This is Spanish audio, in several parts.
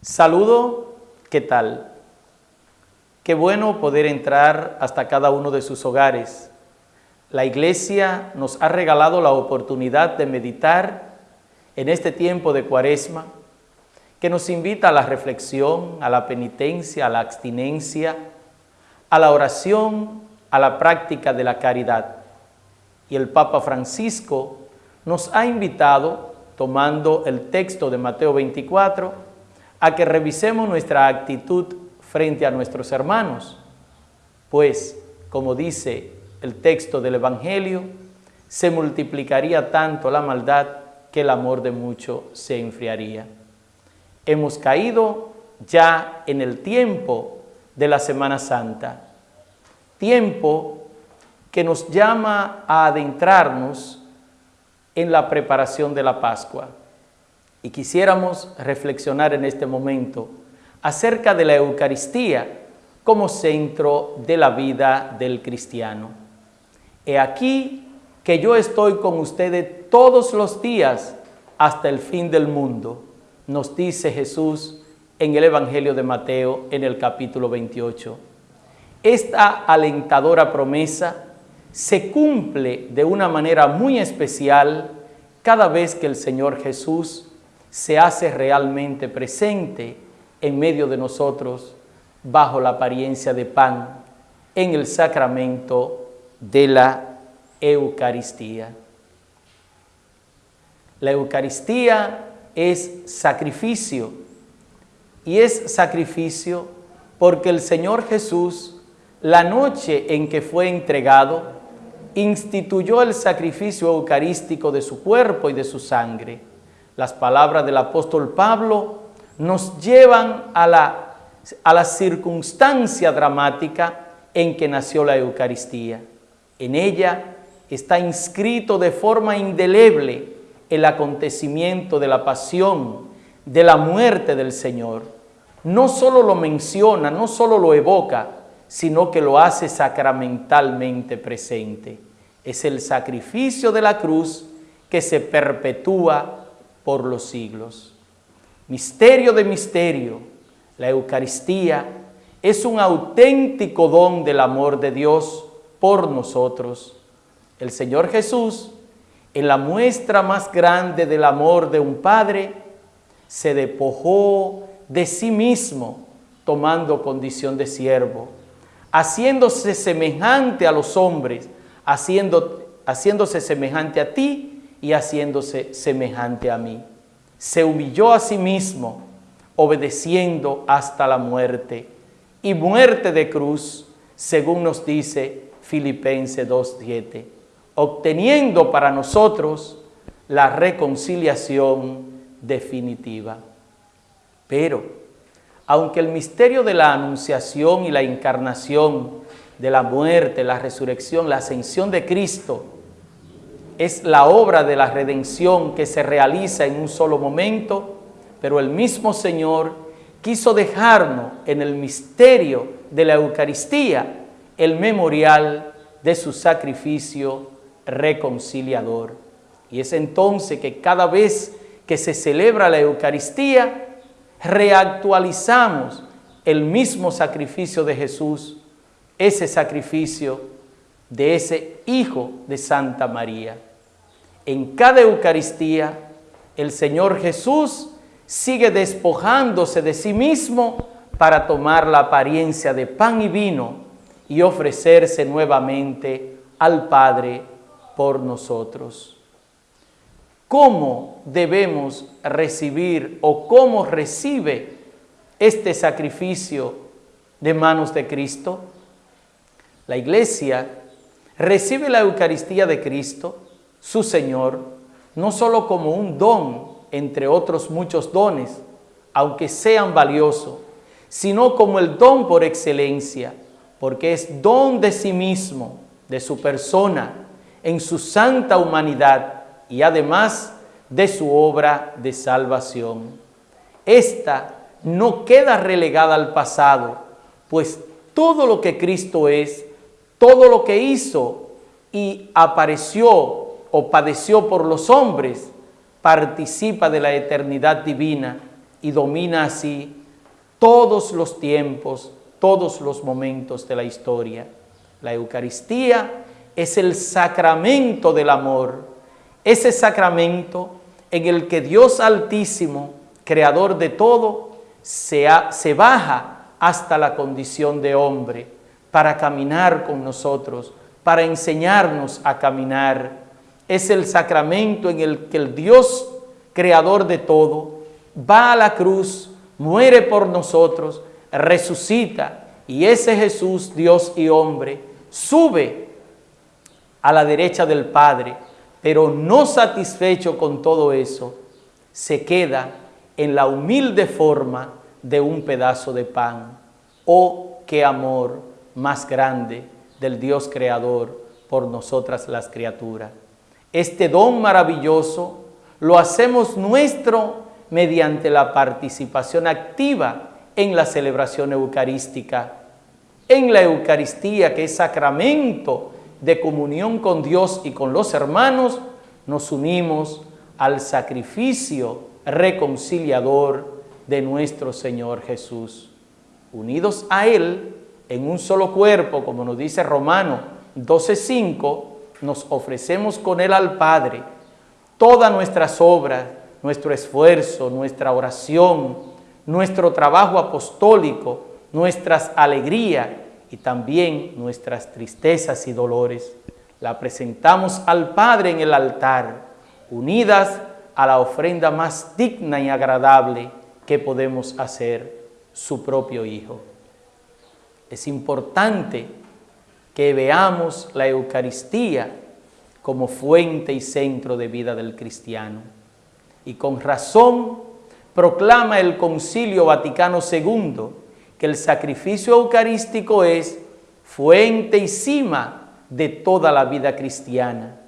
Saludo, ¿qué tal? Qué bueno poder entrar hasta cada uno de sus hogares. La iglesia nos ha regalado la oportunidad de meditar en este tiempo de cuaresma, que nos invita a la reflexión, a la penitencia, a la abstinencia, a la oración, a la práctica de la caridad. Y el Papa Francisco nos ha invitado, tomando el texto de Mateo 24, a que revisemos nuestra actitud frente a nuestros hermanos, pues, como dice el texto del Evangelio, se multiplicaría tanto la maldad que el amor de muchos se enfriaría. Hemos caído ya en el tiempo de la Semana Santa, tiempo que nos llama a adentrarnos en la preparación de la Pascua. Y quisiéramos reflexionar en este momento acerca de la Eucaristía como centro de la vida del cristiano. He aquí que yo estoy con ustedes todos los días hasta el fin del mundo, nos dice Jesús en el Evangelio de Mateo en el capítulo 28. Esta alentadora promesa se cumple de una manera muy especial cada vez que el Señor Jesús se hace realmente presente en medio de nosotros bajo la apariencia de pan en el sacramento de la Eucaristía. La Eucaristía es sacrificio y es sacrificio porque el Señor Jesús, la noche en que fue entregado, instituyó el sacrificio eucarístico de su cuerpo y de su sangre las palabras del apóstol Pablo nos llevan a la, a la circunstancia dramática en que nació la Eucaristía. En ella está inscrito de forma indeleble el acontecimiento de la pasión, de la muerte del Señor. No solo lo menciona, no solo lo evoca, sino que lo hace sacramentalmente presente. Es el sacrificio de la cruz que se perpetúa por los siglos. Misterio de misterio, la Eucaristía es un auténtico don del amor de Dios por nosotros. El Señor Jesús, en la muestra más grande del amor de un Padre, se despojó de sí mismo, tomando condición de siervo, haciéndose semejante a los hombres, haciendo, haciéndose semejante a ti y haciéndose semejante a mí. Se humilló a sí mismo, obedeciendo hasta la muerte, y muerte de cruz, según nos dice Filipenses 2.7, obteniendo para nosotros la reconciliación definitiva. Pero, aunque el misterio de la anunciación y la encarnación, de la muerte, la resurrección, la ascensión de Cristo, es la obra de la redención que se realiza en un solo momento, pero el mismo Señor quiso dejarnos en el misterio de la Eucaristía el memorial de su sacrificio reconciliador. Y es entonces que cada vez que se celebra la Eucaristía, reactualizamos el mismo sacrificio de Jesús, ese sacrificio de ese Hijo de Santa María en cada Eucaristía, el Señor Jesús sigue despojándose de sí mismo para tomar la apariencia de pan y vino y ofrecerse nuevamente al Padre por nosotros. ¿Cómo debemos recibir o cómo recibe este sacrificio de manos de Cristo? La iglesia recibe la Eucaristía de Cristo su Señor, no solo como un don entre otros muchos dones, aunque sean valiosos, sino como el don por excelencia, porque es don de sí mismo, de su persona, en su santa humanidad y además de su obra de salvación. Esta no queda relegada al pasado, pues todo lo que Cristo es, todo lo que hizo y apareció o padeció por los hombres, participa de la eternidad divina y domina así todos los tiempos, todos los momentos de la historia. La Eucaristía es el sacramento del amor, ese sacramento en el que Dios Altísimo, Creador de todo, se, se baja hasta la condición de hombre para caminar con nosotros, para enseñarnos a caminar. Es el sacramento en el que el Dios, Creador de todo, va a la cruz, muere por nosotros, resucita, y ese Jesús, Dios y hombre, sube a la derecha del Padre, pero no satisfecho con todo eso, se queda en la humilde forma de un pedazo de pan. Oh, qué amor más grande del Dios Creador por nosotras las criaturas. Este don maravilloso lo hacemos nuestro mediante la participación activa en la celebración eucarística, en la Eucaristía que es sacramento de comunión con Dios y con los hermanos, nos unimos al sacrificio reconciliador de nuestro Señor Jesús. Unidos a Él en un solo cuerpo, como nos dice Romano 12.5, nos ofrecemos con Él al Padre todas nuestras obras, nuestro esfuerzo, nuestra oración, nuestro trabajo apostólico, nuestras alegrías y también nuestras tristezas y dolores. La presentamos al Padre en el altar, unidas a la ofrenda más digna y agradable que podemos hacer, su propio Hijo. Es importante que veamos la Eucaristía como fuente y centro de vida del cristiano. Y con razón proclama el Concilio Vaticano II que el sacrificio eucarístico es fuente y cima de toda la vida cristiana.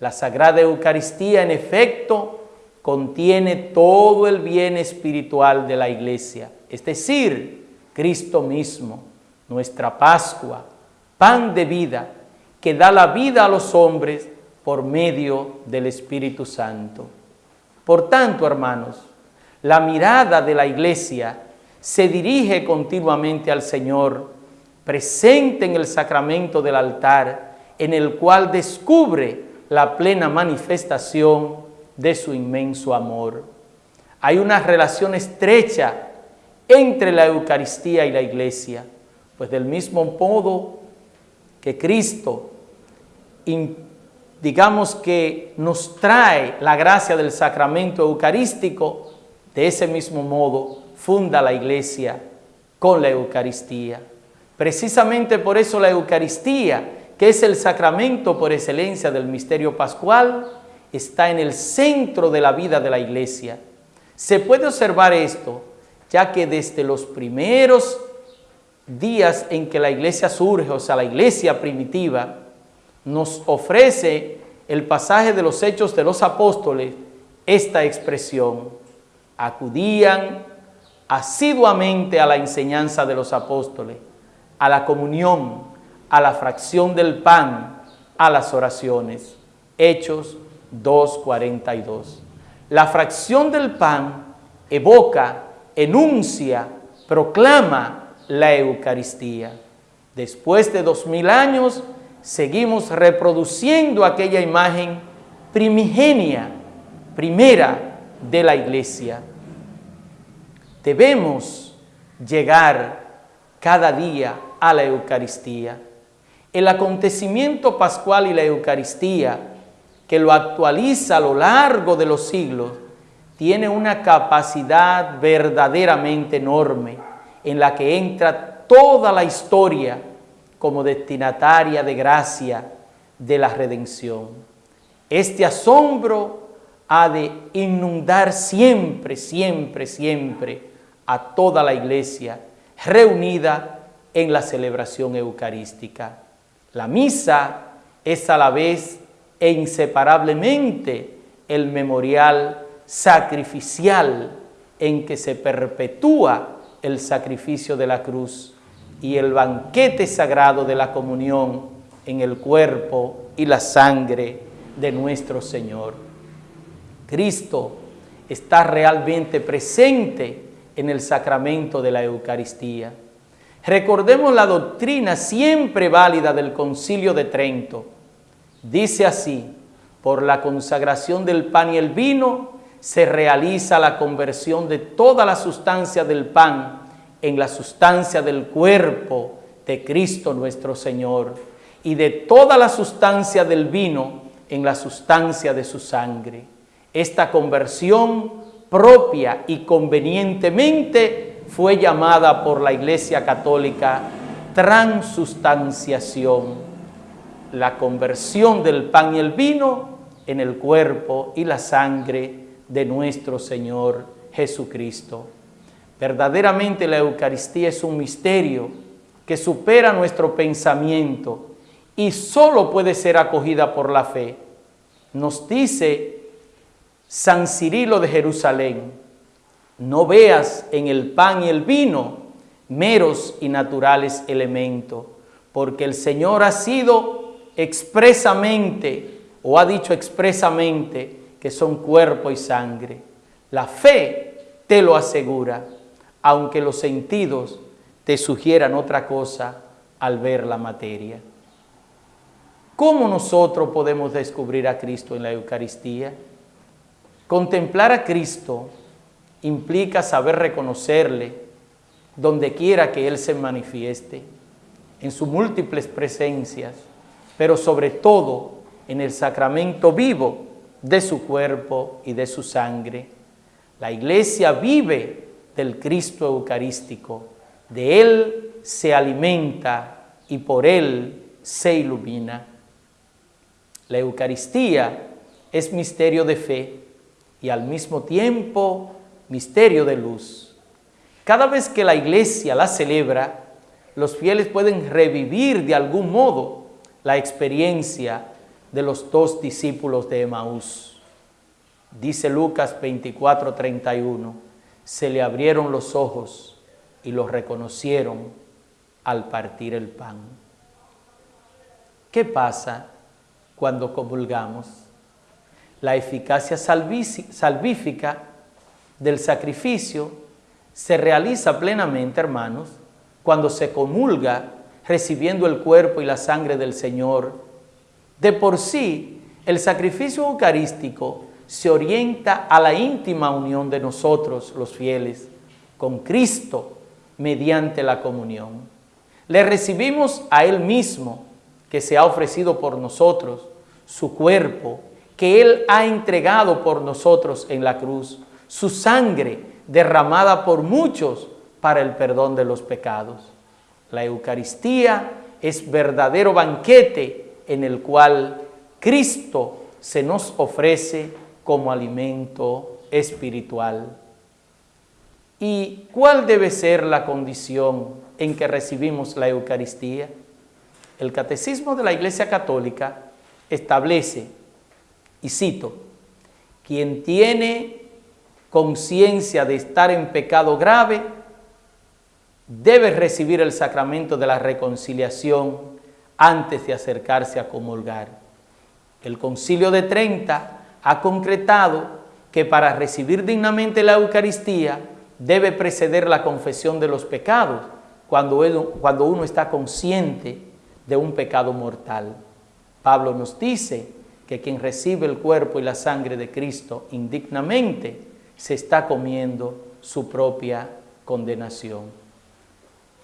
La Sagrada Eucaristía, en efecto, contiene todo el bien espiritual de la Iglesia, es decir, Cristo mismo, nuestra Pascua, pan de vida, que da la vida a los hombres por medio del Espíritu Santo. Por tanto, hermanos, la mirada de la Iglesia se dirige continuamente al Señor, presente en el sacramento del altar, en el cual descubre la plena manifestación de su inmenso amor. Hay una relación estrecha entre la Eucaristía y la Iglesia, pues del mismo modo que Cristo, digamos que nos trae la gracia del sacramento eucarístico, de ese mismo modo funda la iglesia con la Eucaristía. Precisamente por eso la Eucaristía, que es el sacramento por excelencia del misterio pascual, está en el centro de la vida de la iglesia. Se puede observar esto, ya que desde los primeros días en que la iglesia surge, o sea, la iglesia primitiva, nos ofrece el pasaje de los hechos de los apóstoles esta expresión. Acudían asiduamente a la enseñanza de los apóstoles, a la comunión, a la fracción del pan, a las oraciones. Hechos 2.42. La fracción del pan evoca, enuncia, proclama la Eucaristía. Después de dos mil años, seguimos reproduciendo aquella imagen primigenia, primera de la Iglesia. Debemos llegar cada día a la Eucaristía. El acontecimiento pascual y la Eucaristía, que lo actualiza a lo largo de los siglos, tiene una capacidad verdaderamente enorme en la que entra toda la historia como destinataria de gracia de la redención. Este asombro ha de inundar siempre, siempre, siempre a toda la iglesia reunida en la celebración eucarística. La misa es a la vez e inseparablemente el memorial sacrificial en que se perpetúa el sacrificio de la cruz y el banquete sagrado de la comunión en el cuerpo y la sangre de nuestro Señor. Cristo está realmente presente en el sacramento de la Eucaristía. Recordemos la doctrina siempre válida del Concilio de Trento. Dice así, por la consagración del pan y el vino se realiza la conversión de toda la sustancia del pan en la sustancia del cuerpo de Cristo nuestro Señor y de toda la sustancia del vino en la sustancia de su sangre. Esta conversión propia y convenientemente fue llamada por la Iglesia Católica transustanciación, la conversión del pan y el vino en el cuerpo y la sangre de nuestro Señor Jesucristo. Verdaderamente la Eucaristía es un misterio que supera nuestro pensamiento y solo puede ser acogida por la fe. Nos dice San Cirilo de Jerusalén, no veas en el pan y el vino meros y naturales elementos, porque el Señor ha sido expresamente, o ha dicho expresamente, que son cuerpo y sangre. La fe te lo asegura, aunque los sentidos te sugieran otra cosa al ver la materia. ¿Cómo nosotros podemos descubrir a Cristo en la Eucaristía? Contemplar a Cristo implica saber reconocerle donde quiera que Él se manifieste, en sus múltiples presencias, pero sobre todo en el sacramento vivo de su cuerpo y de su sangre. La iglesia vive del Cristo Eucarístico, de Él se alimenta y por Él se ilumina. La Eucaristía es misterio de fe y al mismo tiempo misterio de luz. Cada vez que la iglesia la celebra, los fieles pueden revivir de algún modo la experiencia de los dos discípulos de Emaús. Dice Lucas 24, 31, se le abrieron los ojos y los reconocieron al partir el pan. ¿Qué pasa cuando comulgamos. La eficacia salvífica del sacrificio se realiza plenamente, hermanos, cuando se comulga recibiendo el cuerpo y la sangre del Señor. De por sí, el sacrificio eucarístico se orienta a la íntima unión de nosotros, los fieles, con Cristo mediante la comunión. Le recibimos a Él mismo que se ha ofrecido por nosotros, su cuerpo, que Él ha entregado por nosotros en la cruz, su sangre derramada por muchos para el perdón de los pecados. La Eucaristía es verdadero banquete en el cual Cristo se nos ofrece como alimento espiritual. ¿Y cuál debe ser la condición en que recibimos la Eucaristía? El Catecismo de la Iglesia Católica establece, y cito, quien tiene conciencia de estar en pecado grave, debe recibir el sacramento de la reconciliación antes de acercarse a comulgar. El Concilio de Trenta ha concretado que para recibir dignamente la Eucaristía debe preceder la confesión de los pecados cuando uno está consciente de un pecado mortal. Pablo nos dice que quien recibe el cuerpo y la sangre de Cristo indignamente se está comiendo su propia condenación.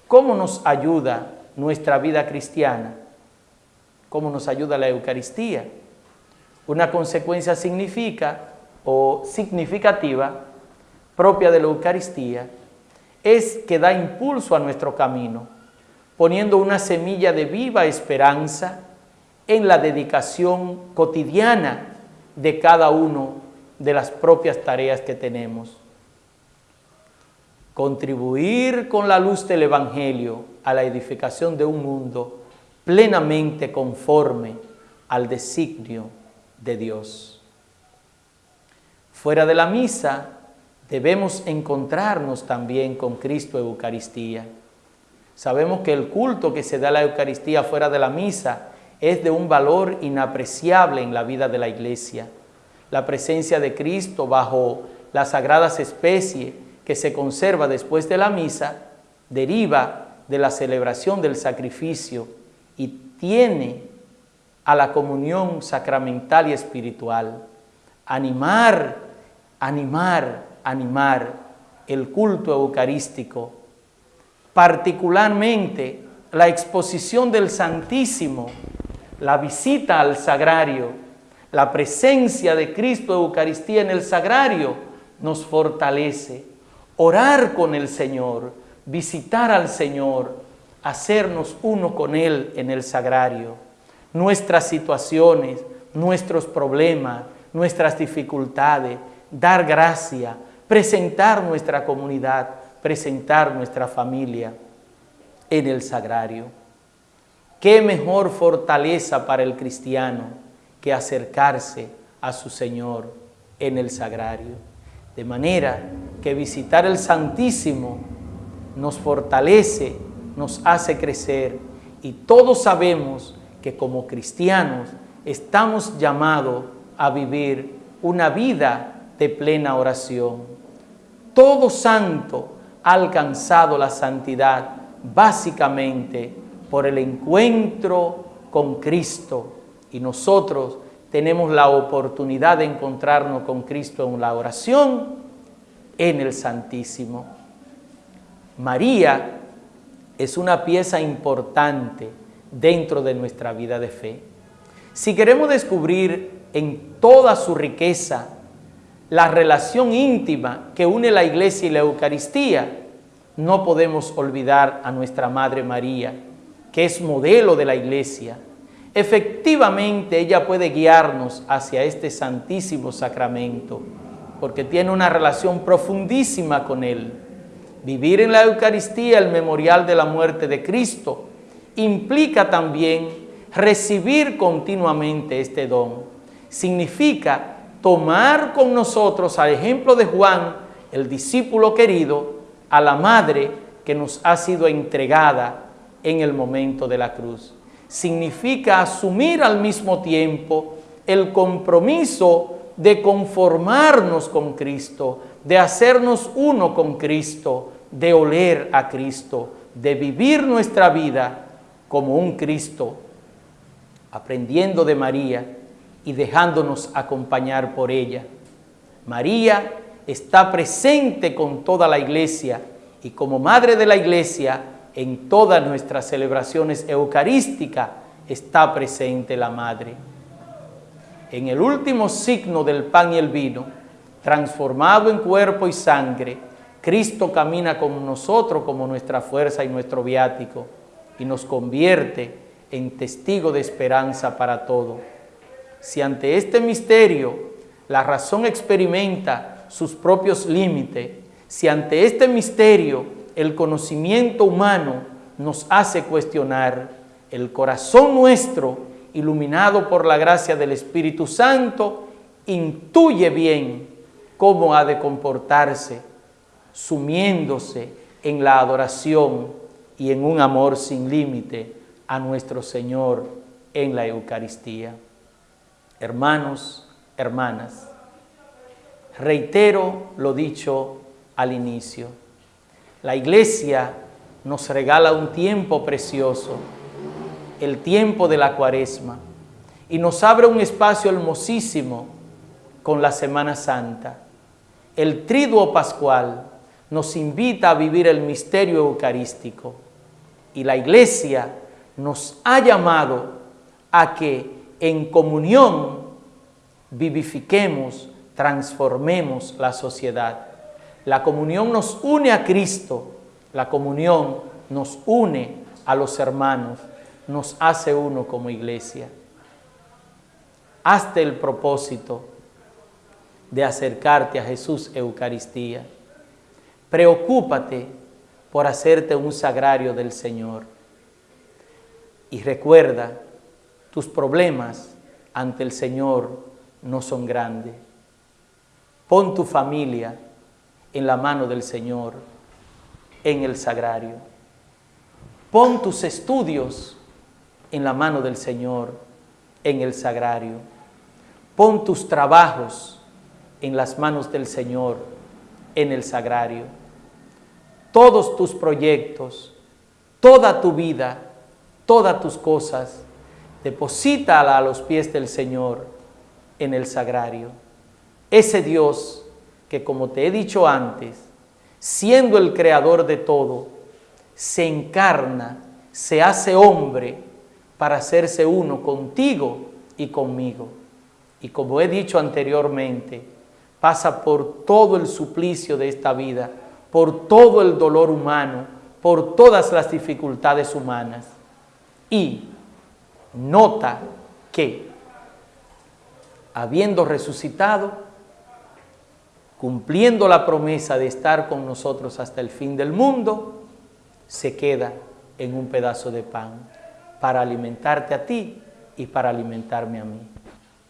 ¿Cómo nos ayuda nuestra vida cristiana? ¿Cómo nos ayuda la Eucaristía? Una consecuencia significa o significativa propia de la Eucaristía es que da impulso a nuestro camino poniendo una semilla de viva esperanza en la dedicación cotidiana de cada uno de las propias tareas que tenemos. Contribuir con la luz del Evangelio a la edificación de un mundo plenamente conforme al designio de Dios. Fuera de la misa debemos encontrarnos también con Cristo Eucaristía Sabemos que el culto que se da a la Eucaristía fuera de la misa es de un valor inapreciable en la vida de la iglesia. La presencia de Cristo bajo las sagradas especies que se conserva después de la misa, deriva de la celebración del sacrificio y tiene a la comunión sacramental y espiritual. Animar, animar, animar el culto eucarístico, particularmente la exposición del Santísimo, la visita al sagrario, la presencia de Cristo Eucaristía en el sagrario nos fortalece. Orar con el Señor, visitar al Señor, hacernos uno con Él en el sagrario. Nuestras situaciones, nuestros problemas, nuestras dificultades, dar gracia, presentar nuestra comunidad, presentar nuestra familia en el sagrario. ¿Qué mejor fortaleza para el cristiano que acercarse a su Señor en el sagrario? De manera que visitar el Santísimo nos fortalece, nos hace crecer y todos sabemos que como cristianos estamos llamados a vivir una vida de plena oración. Todo santo ha alcanzado la santidad básicamente por el encuentro con Cristo y nosotros tenemos la oportunidad de encontrarnos con Cristo en la oración en el Santísimo. María es una pieza importante dentro de nuestra vida de fe. Si queremos descubrir en toda su riqueza la relación íntima que une la iglesia y la Eucaristía, no podemos olvidar a nuestra Madre María, que es modelo de la iglesia. Efectivamente, ella puede guiarnos hacia este santísimo sacramento, porque tiene una relación profundísima con Él. Vivir en la Eucaristía, el memorial de la muerte de Cristo, implica también recibir continuamente este don. Significa tomar con nosotros, al ejemplo de Juan, el discípulo querido, a la madre que nos ha sido entregada en el momento de la cruz. Significa asumir al mismo tiempo el compromiso de conformarnos con Cristo, de hacernos uno con Cristo, de oler a Cristo, de vivir nuestra vida como un Cristo, aprendiendo de María y dejándonos acompañar por ella. María está presente con toda la iglesia y como madre de la iglesia en todas nuestras celebraciones eucarísticas está presente la madre. En el último signo del pan y el vino, transformado en cuerpo y sangre, Cristo camina con nosotros como nuestra fuerza y nuestro viático y nos convierte en testigo de esperanza para todo. Si ante este misterio la razón experimenta sus propios límites, si ante este misterio el conocimiento humano nos hace cuestionar, el corazón nuestro, iluminado por la gracia del Espíritu Santo, intuye bien cómo ha de comportarse, sumiéndose en la adoración y en un amor sin límite a nuestro Señor en la Eucaristía. Hermanos, hermanas, Reitero lo dicho al inicio. La iglesia nos regala un tiempo precioso, el tiempo de la cuaresma, y nos abre un espacio hermosísimo con la Semana Santa. El triduo pascual nos invita a vivir el misterio eucarístico y la iglesia nos ha llamado a que en comunión vivifiquemos transformemos la sociedad. La comunión nos une a Cristo, la comunión nos une a los hermanos, nos hace uno como iglesia. Hazte el propósito de acercarte a Jesús Eucaristía. Preocúpate por hacerte un sagrario del Señor. Y recuerda, tus problemas ante el Señor no son grandes. Pon tu familia en la mano del Señor, en el sagrario. Pon tus estudios en la mano del Señor, en el sagrario. Pon tus trabajos en las manos del Señor en el sagrario. Todos tus proyectos, toda tu vida, todas tus cosas, deposítala a los pies del Señor en el sagrario. Ese Dios que como te he dicho antes, siendo el creador de todo, se encarna, se hace hombre para hacerse uno contigo y conmigo. Y como he dicho anteriormente, pasa por todo el suplicio de esta vida, por todo el dolor humano, por todas las dificultades humanas. Y nota que, habiendo resucitado, cumpliendo la promesa de estar con nosotros hasta el fin del mundo, se queda en un pedazo de pan para alimentarte a ti y para alimentarme a mí.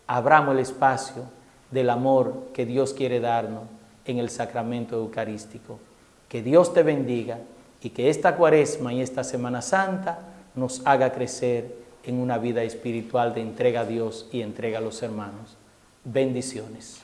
Abramos el espacio del amor que Dios quiere darnos en el sacramento eucarístico. Que Dios te bendiga y que esta cuaresma y esta Semana Santa nos haga crecer en una vida espiritual de entrega a Dios y entrega a los hermanos. Bendiciones.